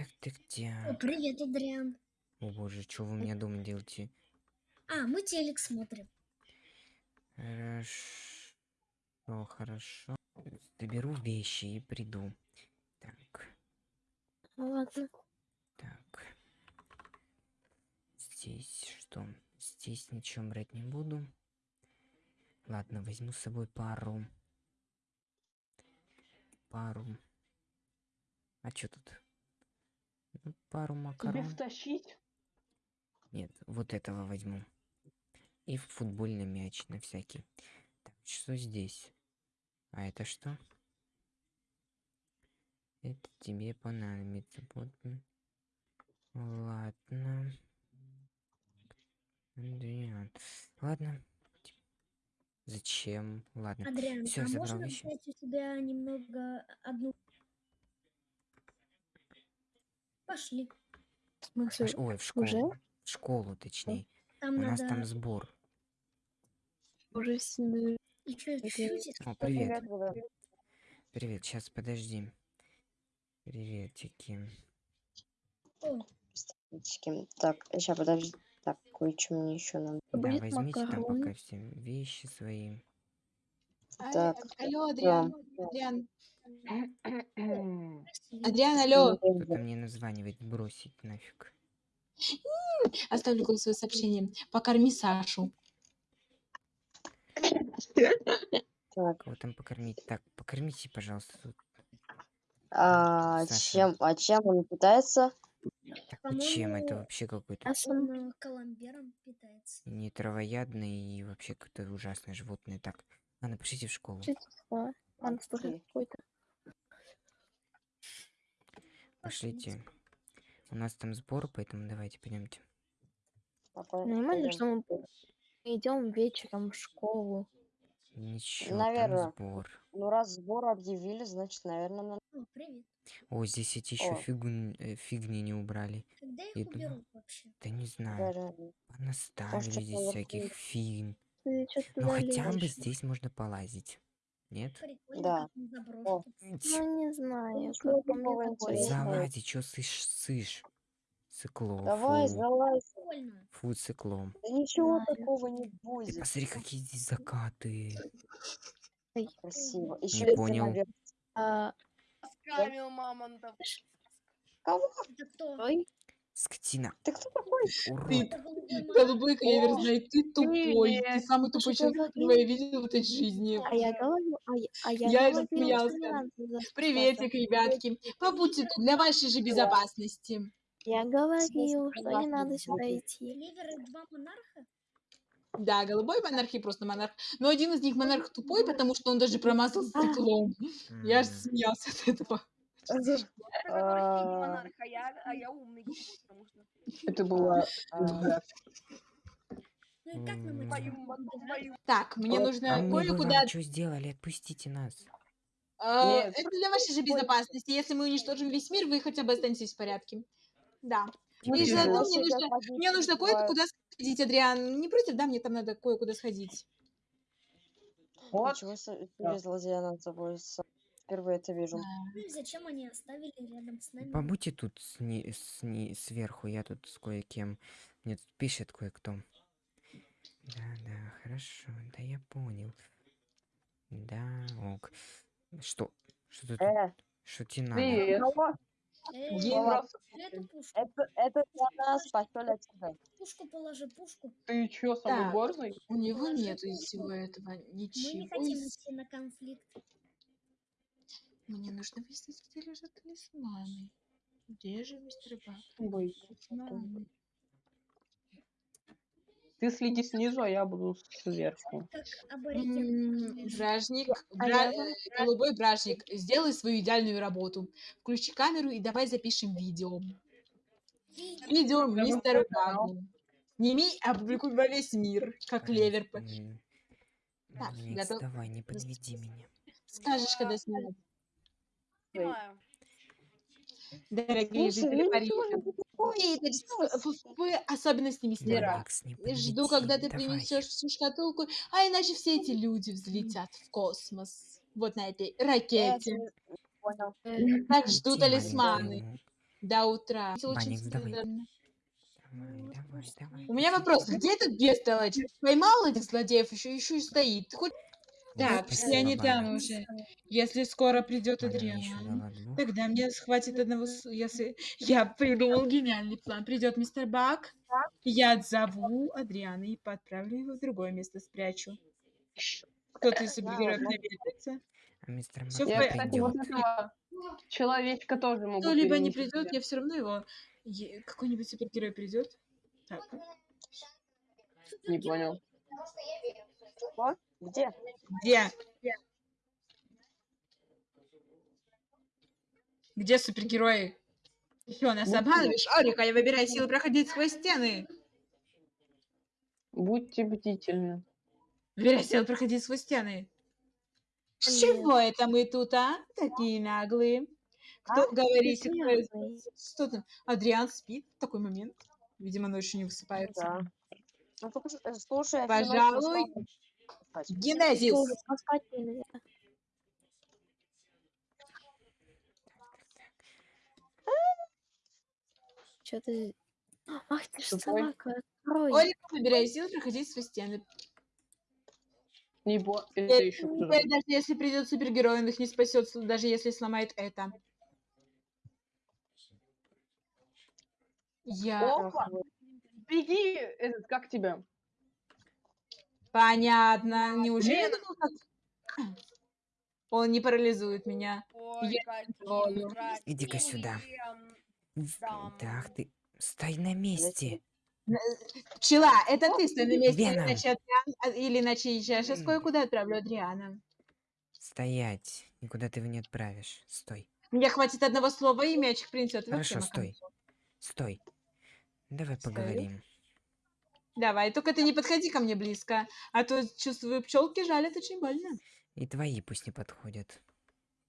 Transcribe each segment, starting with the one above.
Так, так, О, так. привет, Адриан. О боже, что вы у меня дома делаете? А, мы телек смотрим. Хорошо, хорошо. Доберу вещи и приду. Так, ладно. так. Здесь что? Здесь ничего брать не буду. Ладно, возьму с собой пару. Пару. А что тут? Ну, пару Тебе макарон. втащить? Нет, вот этого возьму. И футбольный мяч на всякий. Так, что здесь? А это что? Это тебе понадобится. Вот. Ладно. Адриан. Ладно. Зачем? Ладно. Адриан, Всё, а забрал можно взять у тебя немного одну... Пошли. В смысле, Аж- Ой, в школу. уже? В школу, точнее. Там У нас надо там сбор. уже с- еще это- чуть-чуть. О, привет. Привет, сейчас подожди. Приветики. Так, сейчас подожди. Так, кое-что мне еще надо. Да, Будет возьмите там макарон. пока все вещи свои. А, Так, а- Алло, Адриан. да. Адриан. Адриан, алло. Кто-то мне названивает, бросить нафиг. Оставлю голосовое сообщение. Покорми Сашу. Так, Кого там покормить? Так, покормите, пожалуйста. тут. а Саша. чем, а чем он питается? Так, ну чем это вообще какой-то А сам Он коломбером питается. не травоядный и вообще какое-то ужасное животное. Так, ладно, пошлите в школу. Монстр Окей. какой-то. Пошлите. У нас там сбор, поэтому давайте пойдемте. Нормально, пойдем. что мы идем вечером в школу. Ничего, Наверно. там сбор. Ну, раз сбор объявили, значит, наверное, надо... О, привет. О, здесь эти еще фигун- э, фигни не убрали. Когда их И думаю, уберут вообще? Да не знаю. реально. Понаставили здесь всяких фигн. Что Ну хотя бы здесь можно полазить. Нет? Прикольно, Да. О. Ну, не знаю, ничего как мне такое. Залази, чё сышь, сышь? Сыкло, Давай, фу. залазь. Фу, циклом. Да ничего Знаю. такого не Ты будет. посмотри, какие здесь закаты. Красиво. Не Еще понял. А, Скамил мамонтов. Кого? Это кто? ой, Скотина. Ты кто такой? Урод. Ты голубой клевер знает, ты тупой. Ты самый тупой человек, которого я видела в этой жизни. а я говорю, а я, а я, Я говорила, что рассмеялся. не надо за Приветик, ребятки. Побудьте тут для вашей же безопасности. Я говорил, что не надо да. сюда идти. Клевер два монарха? Да, голубой монарх и просто монарх. Но один из них монарх тупой, потому что он даже промазал стеклом. Я М, смеялся от этого. Это который монарх, а я, а я умный, потому что Это было... А, Ну. Так, мне нужно А кое-куда... вам что сделали? Отпустите нас. А. Это для вашей же безопасности. Если мы уничтожим весь мир, вы хотя бы останетесь в порядке. Да. И Теперь заодно да. мне нужно, мне нужно кое-куда сходить, Адриан. Не против, да? Мне там надо кое-куда сходить. Вот. Ничего себе, злодея над собой. С- Впервые это вижу. Ну и зачем они оставили рядом с нами? Побудьте тут сни- сни- сверху, я тут с кое-кем. Мне тут пишет кое-кто. Да, да, хорошо, да я понял. Да, ок. Что? Что тут? Э, Что тебе надо? Это, это для нас, пошел отсюда. пушку положи, пушку. Ты чё, самый Так. гордый? У него нету из всего этого Мы не ничего. хотим идти на конфликт. Мне нужно выяснить, где лежат талисманы. Где же мистер Бак? Ой, Талисманы. Ты следи снизу, а я буду сверху. Бражник, А бра- голубой бражник, сделай свою идеальную работу. Включи камеру и давай запишем видео. Видео мистеру Багу. Сними и опубликуй во весь мир, как левер. Так, готов? давай, не подведи меня. Скажешь, когда снимать. Снимаю. Дорогие Слушай, жители ну Парижа. в особенности мистера. Алекс, не Жду, когда ты давай. принесешь всю шкатулку, а иначе все эти люди взлетят в космос. Вот на этой ракете. Понял. э, Так жду талисманы. маленькую. До утра. Банникс, давай. Давай, давай, давай. У меня вопрос, где этот бестолочь? Поймал этих злодеев, еще еще и стоит. Ты хоть Так, Спасибо, все они там уже. Если скоро придет Адриан, тогда мне хватит одного... Если... Я придумал гениальный план. Придет мистер Бак, я отзову Адриана и отправлю его в другое место, спрячу. Кто-то из супергероев наведается. А мистер Бак Я, порядке. кстати, вот придет. этого человечка тоже могу Кто-либо не придет, я все равно его... Какой-нибудь супергерой придет. Так. Не понял. Что? Где? Где? Где супергерои? Что, нас Вот обманываешь? Орика, я выбираю силы проходить сквозь стены. Будьте бдительны. Выбирай силы проходить сквозь стены. Чего это мы тут, а? Такие наглые. Кто А? говорит, кто- что там? Адриан спит в такой момент. Видимо, ночью не высыпается. Да. Ну, э, слушай, Пожалуй. Генезис. Чё ты... Ах ты ж собака, открой. Орика, выбирай силы проходить сквозь стены. Не бо... Это еще даже если придет супергерой, он их не спасет, даже если сломает это. Я... Опа! Беги! Этот, как тебя? Понятно. Неужели Блин. как... Он не парализует меня. Ой, Иди-ка сюда. Там. Ах ты. Стой на месте. Пчела, это ты стой на месте, Веном. иначе Адриан, а- или иначе я сейчас кое-куда отправлю Адриана. Стоять. Никуда ты его не отправишь. Стой. Мне хватит одного слова, и мячик принесет. Хорошо, стой. Стой. Давай Стою. поговорим. Давай, только ты не подходи ко мне близко, а то чувствую, пчелки жалят очень больно. И твои пусть не подходят.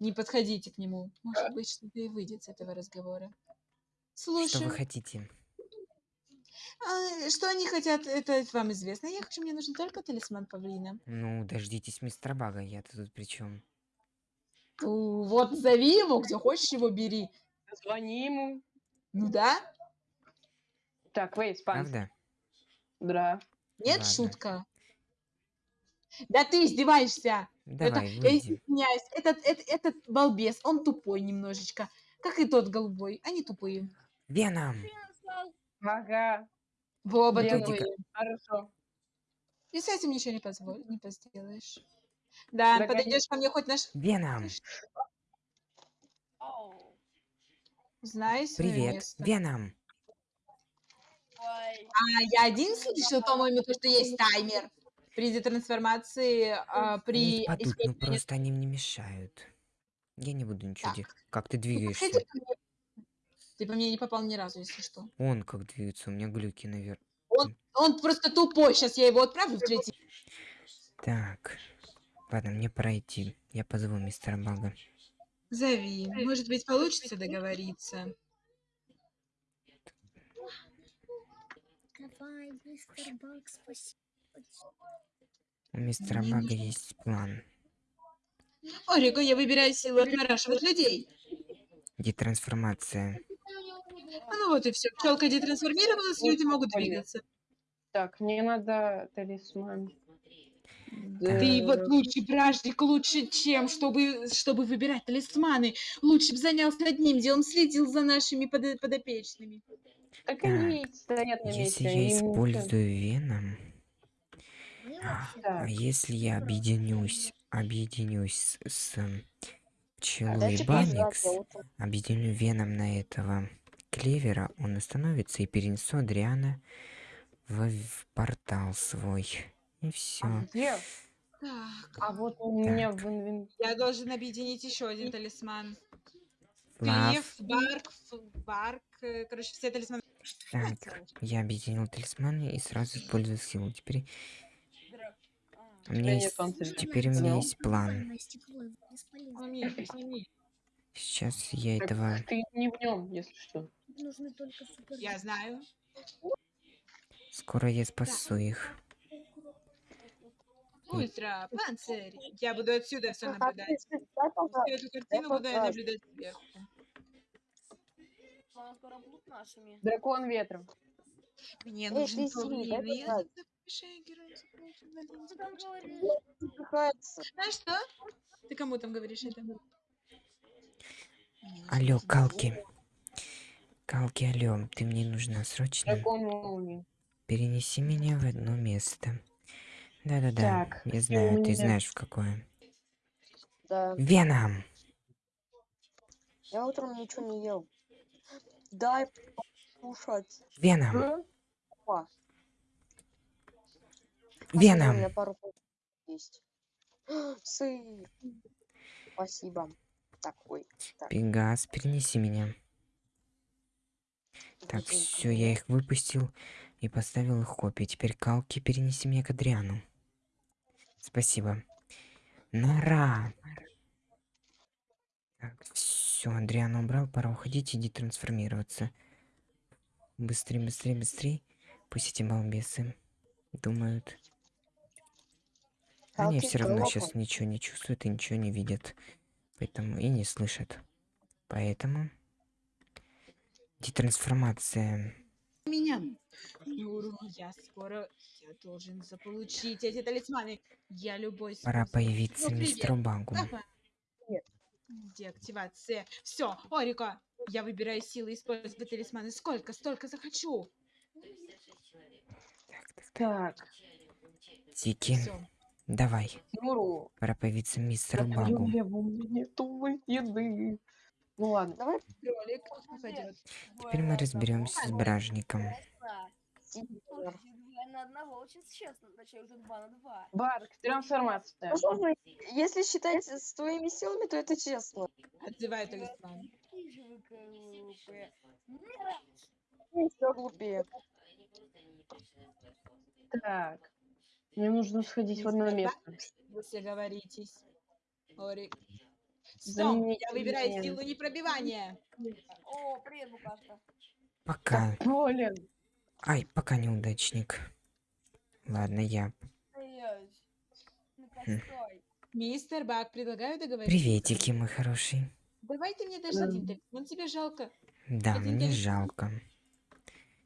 Не подходите к нему. Может быть, что-то и выйдет с этого разговора. Что Слушай, вы хотите? а, что они хотят, это вам известно. Я хочу, мне нужен только талисман павлина. Ну, дождитесь мистера Бага, я-то тут при чем? Ну, вот зови его, где хочешь его бери. Звони ему. Ну да? Так, вей, спанс. Правда? Да. Нет, Ладно. шутка. Да ты издеваешься. Это, Давай, я выйди. извиняюсь, этот, этот, этот балбес, он тупой немножечко. Как и тот голубой, они тупые. Веном! Ага. Вы оба тупые. Хорошо. И с этим ничего не позволь, не сделаешь. Да, Да, подойдешь ко мне хоть наш... Веном! Свое Привет! место. Веном! А я один слышал, по-моему, то, что есть таймер при детрансформации, а, при впадут, ну использовании... просто они мне мешают. Я не буду ничего Так. делать. Как ты Ну, двигаешься? Ты по мне не попал ни разу, если что. Он как двигается, у меня глюки наверх. Он просто тупой, сейчас я его отправлю в третий. Так. Ладно, мне пора идти. Я позову мистера Бага. Зови. Может быть, получится договориться. Давай, мистер спасибо. У мистера Бага есть план. Ориго, я выбираю силу отмораживать людей. Детрансформация. А ну вот и все. Пчелка детрансформировалась, люди могут двигаться. Так, мне надо талисман. Ты Да. вот лучше, бражник, лучше чем, чтобы, чтобы выбирать талисманы. Лучше бы занялся одним делом, следил за нашими подо- подопечными. Так Так, они стоят на Если месте. я им ничего- использую веном, а а если я объединюсь, объединюсь с, пчелой я утром. объединю веном на этого клевера, он остановится и перенесу Адриана в, в портал свой. И все. А где? Так, А вот у меня в инвентаре. я должен объединить еще один талисман. Лав. Клев, барк, барк, э, короче, все талисманы. Так, я объединил талисманы и сразу использую силу. Теперь у меня есть, теперь у меня есть план. Сейчас я Так этого... Ты не в нем, если что. Нужны только супер. Я знаю. Скоро я спасу их. Ультра, панцирь. Я буду отсюда все наблюдать. Всю эту картину буду я наблюдать сверху. Драконы скоро будут нашими. Дракон ветра. Мне нужен? Запыхается. Знаешь что? Ты кому там говоришь это? Алло. Калки. Калки, алло, ты мне нужна срочно. Перенеси меня в одно место. Да-да-да, я знаю, ты меня? знаешь в какое. Да. Веном! Я утром ничего не ел. Дай кушать. Веном! У Веном! меня пару пу- есть. Сыр. Спасибо. Так, ой. Так, Пегас, перенеси меня. Так, все, я их выпустил и поставил их копии. Теперь Калки, перенеси меня к Адриану. Спасибо. Нора! Так, все, Адриана убрал, пора уходить, иди трансформироваться. Быстрее, быстрее, быстрее. Пусть эти балбесы думают. Они все равно сейчас ничего не чувствуют и ничего не видят. Поэтому и не слышат. Поэтому... Детрансформация. меня. Юру, я скоро я должен заполучить эти талисманы. Я любой Пора появиться Ну, мистеру Багу. Нет. Деактивация. Все, Орика, я выбираю силы использовать талисманы. Сколько, столько захочу. Так, так, Так, Тики, Все. давай. Юру. Пора появиться мистеру Багу. У меня нету еды. Ну ладно. Давай Кролик. Теперь мы разберемся с бражником. На одного очень честно, точнее уже два на два. Барк, трансформация. Ну, слушай, если считать с твоими силами, то это честно. Глупые. Нет, Еще глупее. Так. Мне нужно сходить в одно место. Вы все говоритесь. Орик. Стоп, я выбираю силу непробивания. О, привет, Букашка. Пока. Блин. Ай, пока неудачник. Ладно, я. Ну-ка, Хм. Мистер Бак, предлагаю договориться. Приветики, мой хороший. Давай ты мне дашь один талисман, тебе жалко. Да, Один мне талисман. жалко.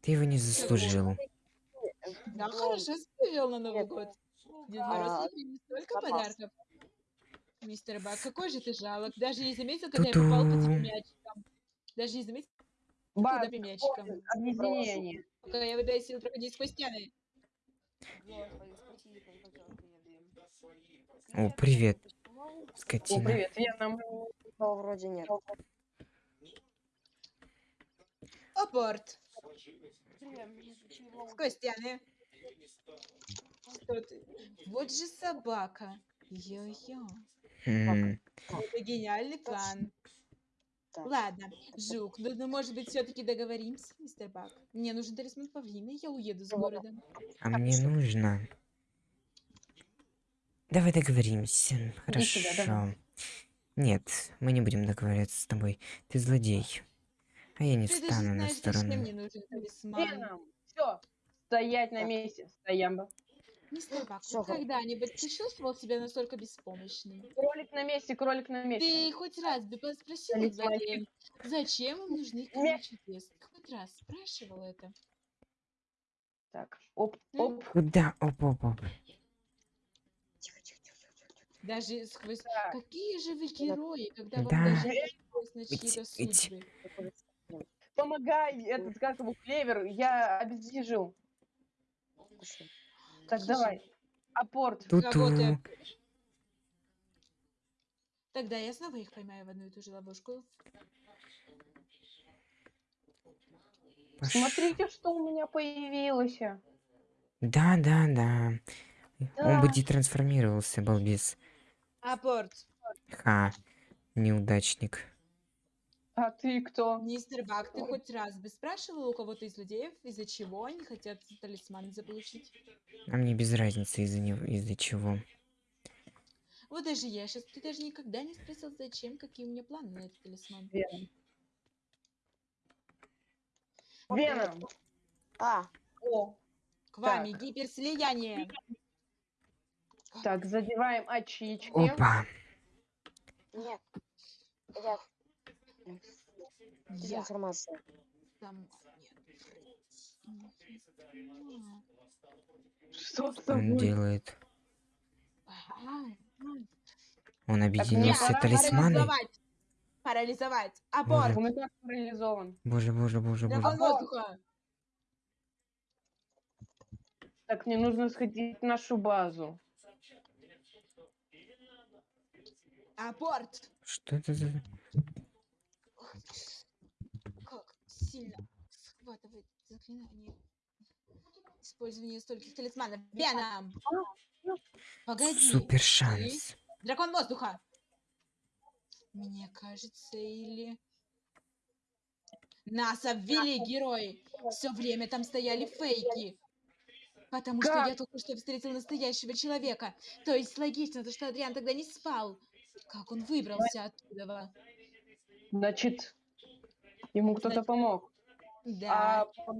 Ты его не заслужил. Да, Ну, хорошо привел на Новый год. Дед А, Мороз не столько подарков. Мистер Бак, какой же ты жалок. Даже не заметил, когда я попал по тебе мячиком. Даже не заметил, когда по мячиком. объединение. Пока я выбираю силу проходить сквозь стены. О, привет, почему? О, скотина. привет, Веном. Но вроде нет. Апорт. Что ты? Вот же собака. Йо-йо. Это гениальный план. Ладно, Жук, ну, ну, может быть, все-таки договоримся, мистер Бак? Мне нужен талисман павлина, я уеду с города. А мне нужно. Давай договоримся. Иди сюда, давай. Хорошо. Нет, мы не будем договариваться с тобой. Ты злодей. А я не Ты даже встану на знаешь, зачем сторону. мне нужен талисман. Все. Стоять на месте. Стоямба. Мистер Бак, Всё, вот хорошо. когда-нибудь ты чувствовал себя настолько беспомощным? Кролик на месте, кролик на месте. Ты хоть раз бы спросил злодеев, зачем им нужны крылья чудес? Ты хоть раз спрашивал это? Так, оп, М? оп. Куда? Оп-оп-оп. Тихо, тихо, тихо, тихо, тихо. Даже сквозь... Так. Какие же вы герои, когда вам Да. даже не пришлось на чьи-то судьбы? Помогай, этот, как его, клевер, я обездвижил. Хорошо. Так, давай. Апорт. Ту-ту. Работаю. Тогда я снова их поймаю в одну и ту же ловушку. Пош- Смотрите, что у меня появилось. Да, да, да. Он бы Да. детрансформировался, балбес. Апорт. Ха. Неудачник. А ты кто? Мистер Бак, ты хоть раз бы спрашивал у кого-то из злодеев, из-за чего они хотят талисман заполучить? А мне без разницы из-за него, из-за чего. Вот даже я сейчас, ты даже никогда не спросил, зачем, какие у меня планы на этот талисман. Веном. Веном. А, О, К вами гиперслияние. так, задеваем очички. Опа. нет. Я... Я Информация. Фредди. Что с Что он тобой? делает? Он объединился пора талисманы? Парализовать. Парализовать. Боже. Аборт. Он и так парализован. Боже, боже, боже, боже. Воздуха. Так, мне нужно сходить в нашу базу. Аборт. Что это за... Сильно схватывает заклинание. Использование стольких талисманов. Веном. Погоди. Супер шанс. Дракон воздуха. Мне кажется, или... Нас обвели герои. Все время там стояли фейки. Потому что Как? я только что встретил настоящего человека. То есть логично, то что Адриан тогда не спал. Как он выбрался оттуда? Значит, ему кто-то помог. Да. А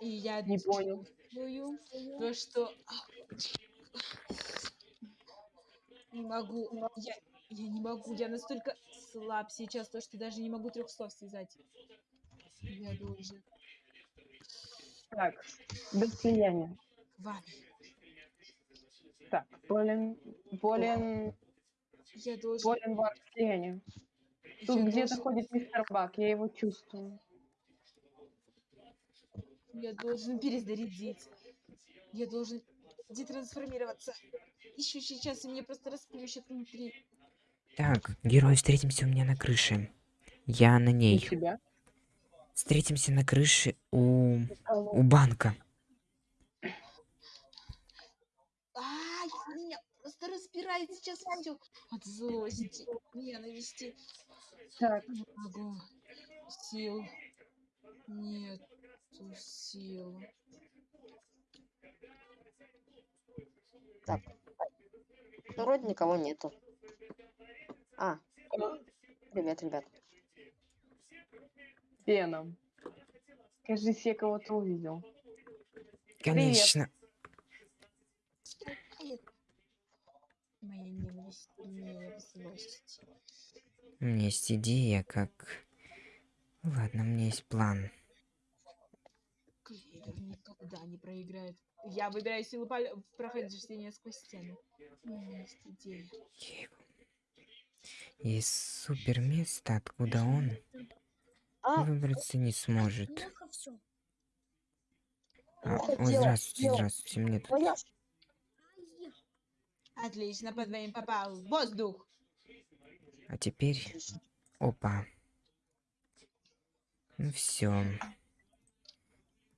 И я Не понял. чувствую то, что... Не могу. Я, я не могу. Я настолько слаб сейчас, то, что даже не могу трех слов связать. Я должен так, без слияния. к вам. Так, болен, болен, Я должен... болен вар слияния. Тут я где-то должен- ходит мистер Бак, я его чувствую. Я должен перезарядить. Я должен детрансформироваться. Еще сейчас и мне просто расплющит внутри. Так, герой, встретимся у меня на крыше. Я на ней. Встретимся на крыше у... у банка. Ай, меня распирает сейчас все от злости, ненависти. Так, Не могу. Сил. Нету сил. Ну, вроде никого нету. А. Привет, ребят. Веном. Кажись, я кого-то увидел. Конечно. Стукает. Моя ненависть сильнее злости. У меня есть идея, как... Ладно, у меня есть план. Клевер никогда не проиграет. Я выбираю силу в прохождения сквозь стену. У меня есть идея. Есть супер место, откуда он А, выбраться не сможет. А, плохо о, дело, здравствуйте, здравствуйте. Мне тут... Отлично, по двоим попал. Воздух. А теперь... Опа. Ну все.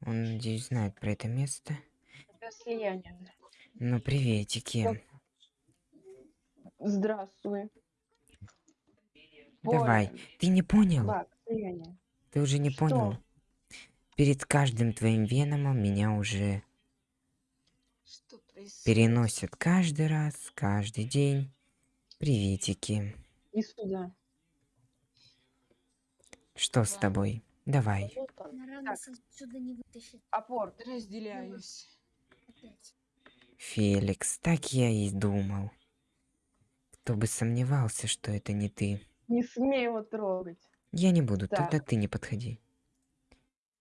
Он, надеюсь, знает про это место. Без слияния. Ну, приветики. Здравствуй. Давай. Болен. Ты не понял? Бак, слияние. Ты уже не Что? понял? Перед каждым твоим веномом меня уже переносят каждый раз, каждый день. Приветики. И сюда. Что с тобой? Давай. Апорт. Разделяюсь. Феликс, так я и думал. Кто бы сомневался, что это не ты. Не смей его трогать. Я не буду, Так. тогда ты не подходи.